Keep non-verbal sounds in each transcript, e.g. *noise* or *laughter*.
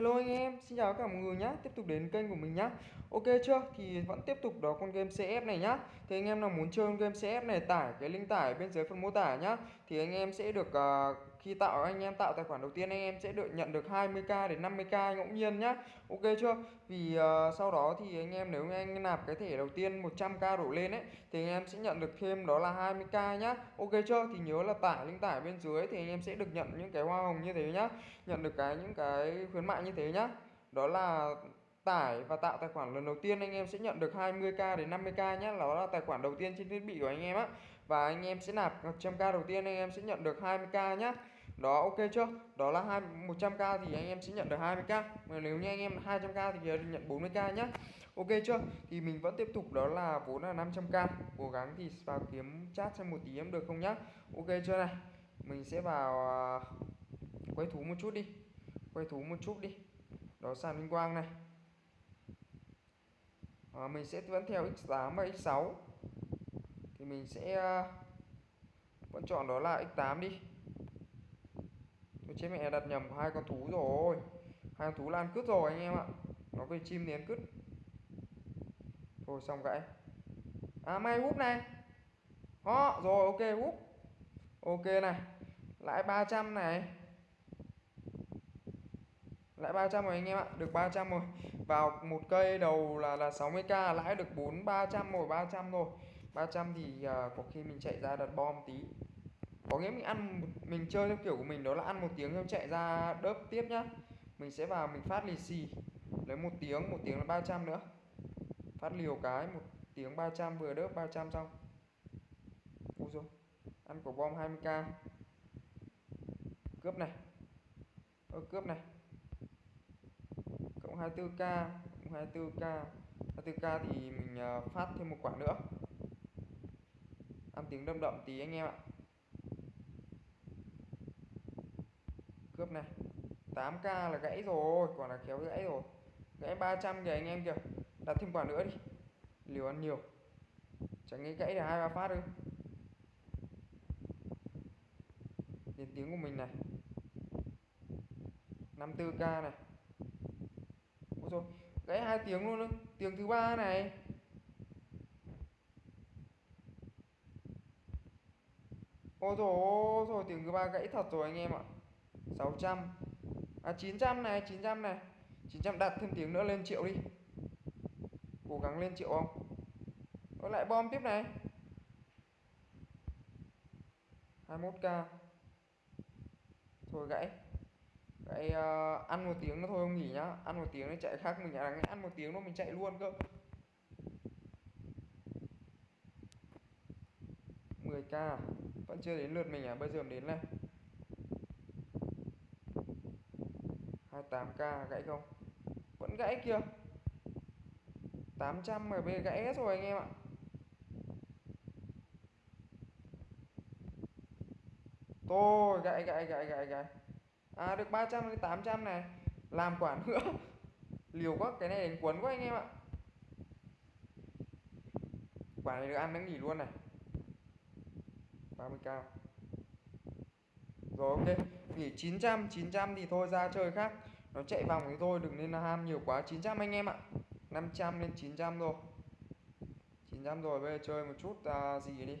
Hello anh em, xin chào cả mọi người nhé Tiếp tục đến kênh của mình nhé Ok chưa? Thì vẫn tiếp tục đó con game CF này nhá. Thì anh em nào muốn chơi con game CF này tải cái link tải bên dưới phần mô tả nhá. Thì anh em sẽ được uh, khi tạo anh em tạo tài khoản đầu tiên anh em sẽ được nhận được 20k đến 50k ngẫu nhiên nhá Ok chưa? Vì uh, sau đó thì anh em nếu anh nạp cái thẻ đầu tiên 100k đổ lên ấy thì anh em sẽ nhận được thêm đó là 20k nhá Ok chưa? Thì nhớ là tải link tải bên dưới thì anh em sẽ được nhận những cái hoa hồng như thế nhá Nhận được cái những cái khuyến mại như thế nhá đó là tải và tạo tài khoản lần đầu tiên anh em sẽ nhận được 20k đến 50k nhé đó là tài khoản đầu tiên trên thiết bị của anh em á và anh em sẽ nạp 100k đầu tiên anh em sẽ nhận được 20k nhá đó ok chưa? Đó là hai 100k thì anh em sẽ nhận được 20k mà nếu như anh em 200k thì nhận 40k nhá. Ok chưa? Thì mình vẫn tiếp tục đó là vốn là 500k cố gắng thì vào kiếm chat xem một tí em được không nhá. Ok chưa này? Mình sẽ vào à, quay thú một chút đi. Quay thú một chút đi. Đó sàn vinh quang này. À, mình sẽ vẫn theo x8 và x6 thì mình sẽ à, vẫn chọn đó là x8 đi tôi chết mẹ đặt nhầm hai con thú rồi. Hai con thú lan cứt rồi anh em ạ. Nó về chim nén cứt. Thôi xong gãy. À may húp này. Đó rồi ok húp ok này. Lãi 300 này. Lãi 300 rồi anh em ạ. Được 300 rồi. Vào một cây đầu là là 60k lãi được 4 300 rồi 300 rồi 300 thì uh, có khi mình chạy ra đặt bom tí có nghĩa mình ăn mình chơi theo kiểu của mình đó là ăn một tiếng xong chạy ra đớp tiếp nhá. Mình sẽ vào mình phát lì xì. Lấy một tiếng một tiếng là 300 nữa. Phát liều cái, một tiếng 300 vừa đớp 300 xong. Ui rồi ăn của bom 20k cướp này. Ơ, cướp này. Cộng 24k cộng 24k 24k thì mình ờ, phát thêm một quả nữa. Ăn tiếng đâm đậm tí anh em ạ. Cướp này. 8k là gãy rồi, quả là kéo gãy rồi. Gãy 300 kìa anh em kìa. Đặt thêm quả nữa đi. Liều ăn nhiều. Chẳng nghĩ gãy là hai ba phát ư đến tiếng của mình này. 54k này. Ôi rồi gãy hai tiếng luôn đó. tiếng thứ ba này. Ôi rồi rồi tiếng thứ ba gãy thật rồi anh em ạ. 600 à 900 này 900 này. 900 đặt thêm tiếng nữa lên triệu đi. Cố gắng lên triệu không? Nó lại bom tiếp này. 21k thôi gãy. Gãy uh, ăn một tiếng nó thôi không nghỉ nhá. Ăn một tiếng nó chạy khác mình là ăn một tiếng nó mình chạy luôn cơ. 10k vẫn chưa đến lượt mình à? Bây giờ mình đến này. 28k gãy không? Vẫn gãy kìa. 800 MB gãy hết rồi anh em ạ. Thôi, gãy gãy gãy gãy gãy. À được 300 đến 800 này. Làm quả nữa. *laughs* Liều quá, cái này đánh cuốn quá anh em ạ. Quả này được ăn nó nghỉ luôn này. 30k Rồi, ok. Nghỉ 900 900 thì thôi ra chơi khác. Nó chạy vòng thì thôi đừng nên là ham nhiều quá. 900 anh em ạ. 500 lên 900 rồi 900 rồi bây giờ chơi một chút à, gì đi.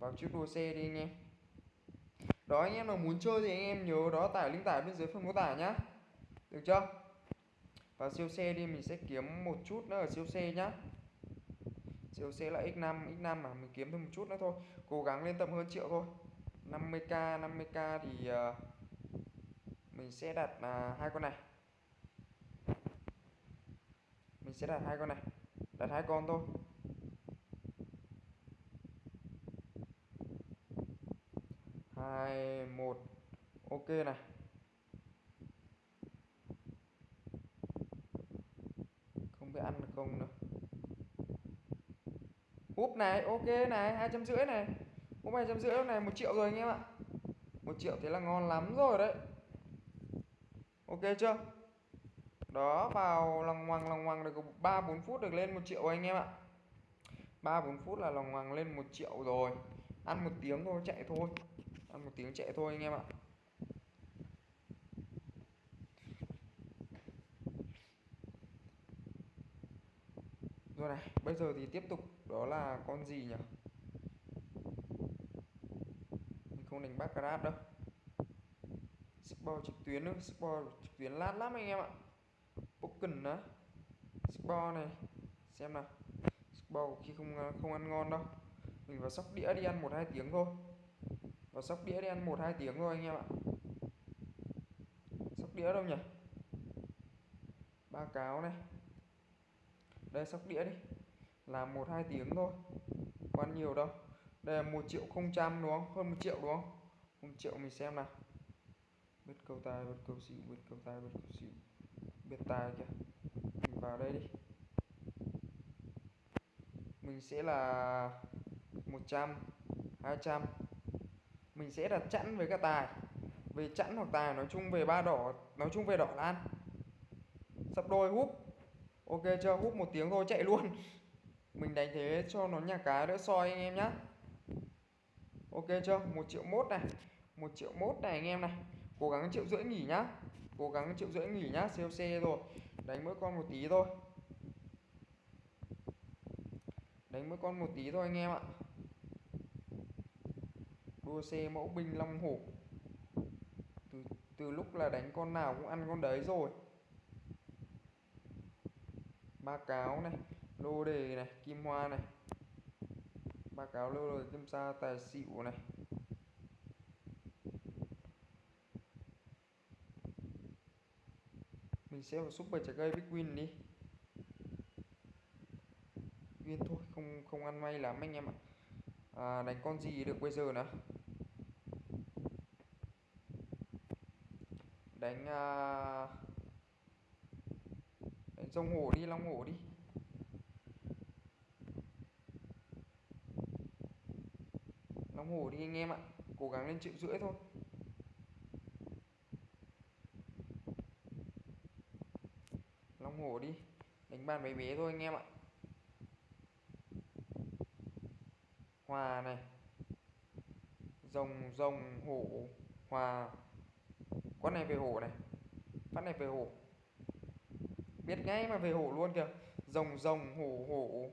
Vào chiếc đua xe đi anh em. Đó anh em nào muốn chơi thì anh em nhớ đó tải link tải bên dưới phần mô tả nhá. Được chưa? Vào siêu xe đi mình sẽ kiếm một chút nữa ở siêu xe nhá. Siêu xe là x5 x5 mà mình kiếm thêm một chút nữa thôi. Cố gắng lên tầm hơn triệu thôi. 50k 50k thì uh, mình sẽ đặt uh, hai con này. Mình sẽ đặt hai con này đặt hai con thôi. Hai một ok này. Không biết ăn được không nữa. Úp này ok này hai trăm rưỡi này cũng hai trăm rưỡi lúc này một triệu rồi anh em ạ. Một triệu thế là ngon lắm rồi đấy. Ok chưa? Đó, vào lòng hoàng lòng hoàng được ba, bốn phút được lên một triệu anh em ạ. Ba, bốn phút là lòng hoàng lên một triệu rồi. Ăn một tiếng thôi, chạy thôi. Ăn một tiếng chạy thôi anh em ạ. Rồi này, bây giờ thì tiếp tục. Đó là con gì nhỉ? Không đánh baccarat đâu. Sport trực tuyến nữa, sport trực tuyến lát lắm anh em ạ. Pokken đó sport này, xem nào. Sport khi không không ăn ngon đâu. Mình vào sóc đĩa đi ăn một hai tiếng thôi. Vào sóc đĩa đi ăn một hai tiếng thôi anh em ạ. Sóc đĩa đâu nhỉ? Ba cáo này. Đây, sóc đĩa đi. Làm một hai tiếng thôi. Quan nhiều đâu đây là một triệu không trăm đúng không? Hơn một triệu đúng không? Một triệu mình xem nào. Biết câu tài, biết câu xỉu, biết câu tài, biết câu xỉu. Biết tài kìa. Mình vào đây đi. Mình sẽ là 100 200 mình sẽ đặt chẵn với cả tài. Về chẵn hoặc tài nói chung về ba đỏ, nói chung về đỏ lan sắp đôi, húp. Ok chưa? Húp một tiếng thôi, chạy luôn. *laughs* Mình đánh thế cho nó nhà cái đỡ soi anh em nhá ok chưa? Một triệu mốt này. Một triệu mốt này anh em này. Cố gắng triệu rưỡi nghỉ nhá. Cố gắng triệu rưỡi nghỉ nhá COC rồi. Đánh mỗi con một tí thôi. Đánh mỗi con một tí thôi anh em ạ. Đua xe mẫu binh long hổ. Từ từ lúc là đánh con nào cũng ăn con đấy rồi. Ba cáo này, lô đề này, kim hoa này báo cáo lâu rồi kim sa tài xỉu này. Mình sẽ vào super trái cây big win đi. Win thôi không không ăn may lắm anh em ạ. À, đánh con gì được bây giờ nữa đánh à, đánh rồng hổ đi long hổ đi. Nóng hổ đi anh em ạ. Cố gắng lên triệu rưỡi thôi. Long hổ đi. Đánh bàn bé bé thôi anh em ạ. Hòa này. Rồng rồng, hổ, hòa. Con này về hổ này. Phát này về hổ. Biết ngay mà về hổ luôn kìa. Rồng rồng, hổ hổ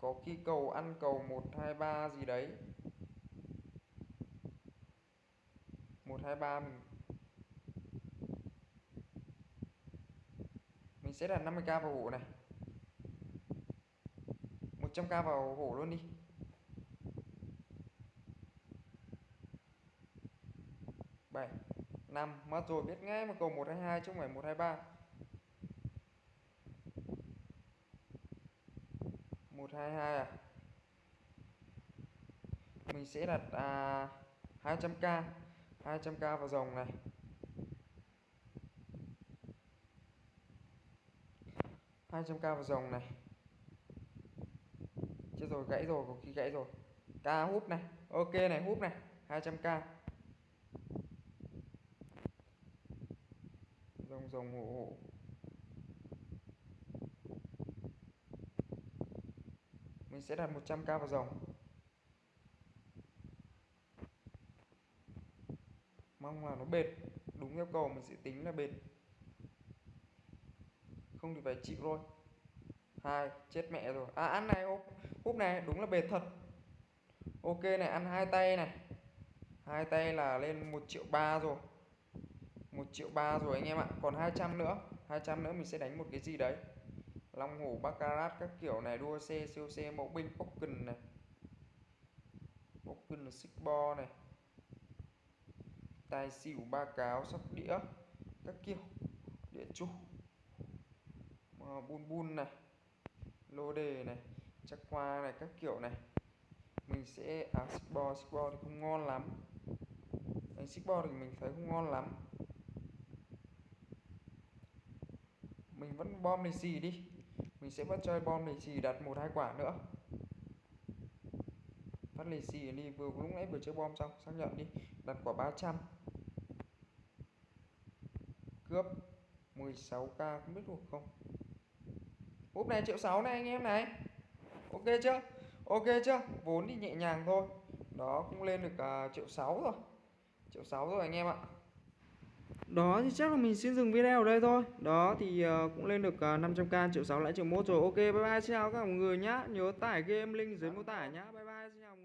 có khi cầu ăn cầu một, hai, ba gì đấy. Một, hai, ba mình mình sẽ đặt 50k vào hổ này. 100k vào hổ luôn đi. Bảy, năm. Mất rồi, biết ngay mà cầu một, hai hai, chứ không phải một, hai, ba. Một hai hai à? Mình sẽ đặt à, 200k 200k vào dòng này. hai trăm k vào dòng này. Chết rồi gãy rồi có khi gãy rồi. K húp này. Ok này húp này. 200k Dòng dòng hộ hộ mình sẽ đặt 100k vào dòng. Mong là nó bệt đúng yêu cầu mình sẽ tính là bệt không thì phải chịu rồi hai, chết mẹ rồi. À ăn này húp húp này, đúng là bệt thật. Ok này, ăn hai tay này. Hai tay là lên một triệu ba rồi. Một triệu ba rồi anh em ạ. Còn 200 nữa. 200 nữa mình sẽ đánh một cái gì đấy long hổ baccarat các kiểu này, đua xe siêu xe mẫu binh, pokken này. Pokken là bo này. Tài xỉu, ba cáo, sóc đĩa, các kiểu, địa chủ. Bun bun này, lô đề này, chắc qua này, các kiểu này. Mình sẽ à xích bo bo thì không ngon lắm. Đánh xích bo thì mình thấy không ngon lắm. Mình vẫn bom lì xì đi mình sẽ vẫn chơi bom lì xì đặt một hai quả nữa. Phát lì xì đi vừa lúc nãy vừa chơi bom xong xác nhận đi đặt quả 300 cướp 16k không biết được không? Úp này triệu sáu này anh em này. Ok chưa? Ok chưa? Vốn thì nhẹ nhàng thôi. Đó cũng lên được uh, triệu sáu rồi. Triệu sáu rồi anh em ạ đó thì chắc là mình xin dừng video ở đây thôi. Đó thì uh, cũng lên được ờ, uh, 500k triệu sáu lại triệu một rồi. Ok bye bye xin chào các mọi người nhá. Nhớ tải game link dưới mô tả nhá. Bye bye xin chào